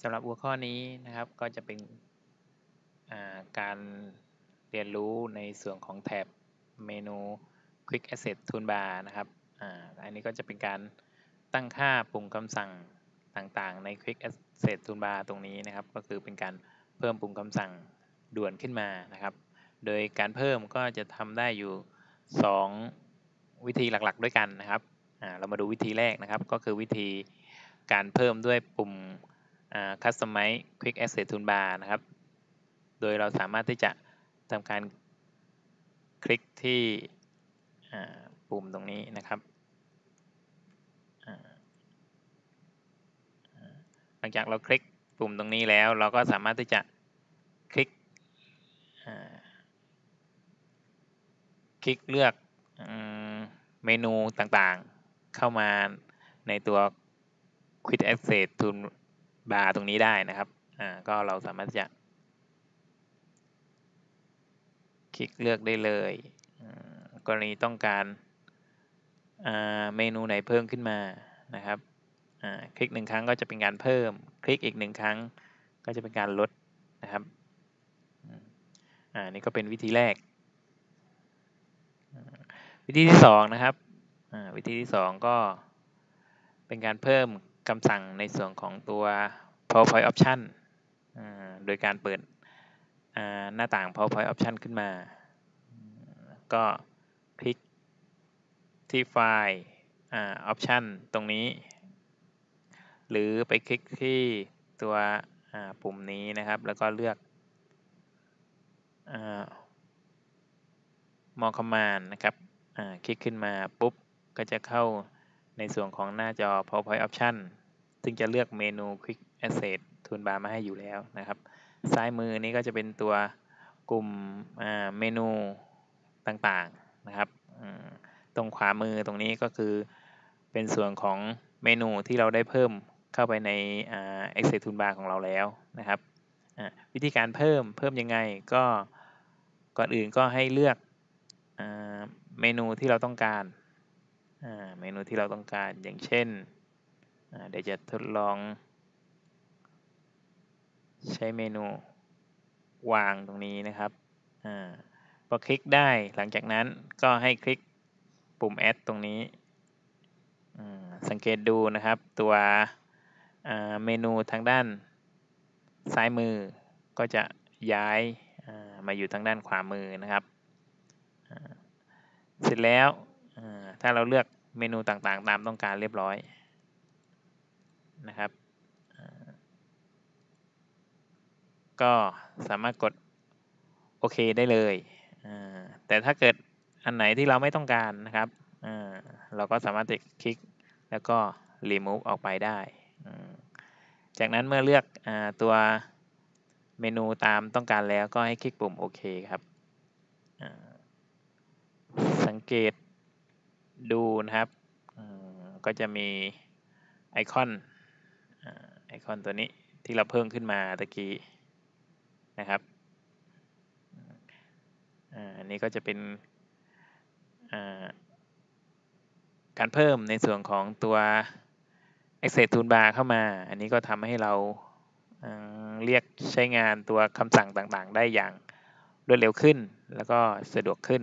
สำหรับหัวข้อนี้นะครับก็จะเป็นการเรียนรู้ในส่วนของแถบเมนู Quick Access Toolbar นะครับอันนี้ก็จะเป็นการตั้งค่าปุ่มคำสั่งต่างๆ ใน Quick Access Toolbar ตรงนี้นะครับ ก็คือเป็นการเพิ่มปุ่มคำสั่งด่วนขึ้นมานะครับ โดยการเพิ่มก็จะทำได้อยู่ 2 วิธีหลักๆ ด้วยกันนะครับเรามาดูวิธีแรกนะครับ ก็คือวิธีการเพิ่มด้วยปุ่ม Customize Quick Access Toolbar นะครับ โดยเราสามารถที่จะทำการคลิกที่ปุ่มตรงนี้นะครับ หลังจากเราคลิกปุ่มตรงนี้แล้ว เราก็สามารถที่จะคลิกคลิกเลือกเมนูต่างๆ เข้ามาในตัว Quick Access Toolbar ตรงนี้ได้นะครับอ่าก็เราสามารถจะ คลิกเลือกได้เลย กรณีต้องการเมนูไหนเพิ่มขึ้นมานะครับคลิกหนึ่งครั้งก็จะเป็นการเพิ่ม คลิกอีกหนึ่งครั้งก็จะเป็นการลดนะครับอันนี้ก็เป็นวิธีแรก วิธีที่สองนะครับวิธีที่สองก็เป็นการเพิ่ม คำสั่งในส่วนของตัว PowerPoint Option โดยการเปิดหน้าต่าง PowerPoint Option ขึ้นมา ก็คลิกที่ไฟล์ Option ตรงนี้ หรือไปคลิกที่ตัวปุ่มนี้นะครับ แล้วก็เลือก More Command นะครับคลิกขึ้นมาปุ๊บ ก็จะเข้า ในส่วนของหน้าจอ PowerPoint Option ซึ่งจะเลือกเมนู Quick Access Toolbar มาให้อยู่แล้วนะครับ ซ้ายมือนี้ก็จะเป็นตัวกลุ่มเมนูต่างๆนะครับ ตรงขวามือตรงนี้ก็คือเป็นส่วนของเมนูที่เราได้เพิ่มเข้าไปใน Access Toolbar ของเราแล้วนะครับ วิธีการเพิ่มเพิ่มยังไงก็ก่อนอื่นก็ให้เลือกเมนูที่เราต้องการ เมนูที่เราต้องการอย่างเช่นเดี๋ยวจะทดลอง ใช้เมนูวางตรงนี้นะครับอพอคลิกได้หลังจากนั้นก็ให้คลิกปุ่ม add ตรงนี้ สังเกตดูนะครับตัวเมนูทางด้านซ้ายมือก็จะย้ายมาอยู่ทางด้านขวามือนะครับ เสร็จแล้วถ้าเราเลือก เมนูต่างๆ ตามต้องการเรียบร้อยนะครับ ก็สามารถกดโอเคได้เลย แต่ถ้าเกิดอันไหนที่เราไม่ต้องการนะครับเราก็สามารถคลิกแล้วก็ remove ออกไปได้ จากนั้นเมื่อเลือกอตัวเมนูตามต้องการแล้วก็ให้คลิกปุ่มโอเคครับ สังเกต ดูนะครับก็จะมีไอคอนไอคอนตัวนี้ที่เราเพิ่มขึ้นมาตะกี้นะครับอันนี้ก็จะเป็นการเพิ่มในส่วนของตัว Access Toolbar เข้ามา อันนี้ก็ทำให้เราเรียกใช้งานตัวคำสั่งต่างๆ ได้อย่างรวดเร็วขึ้นแล้วก็สะดวกขึ้น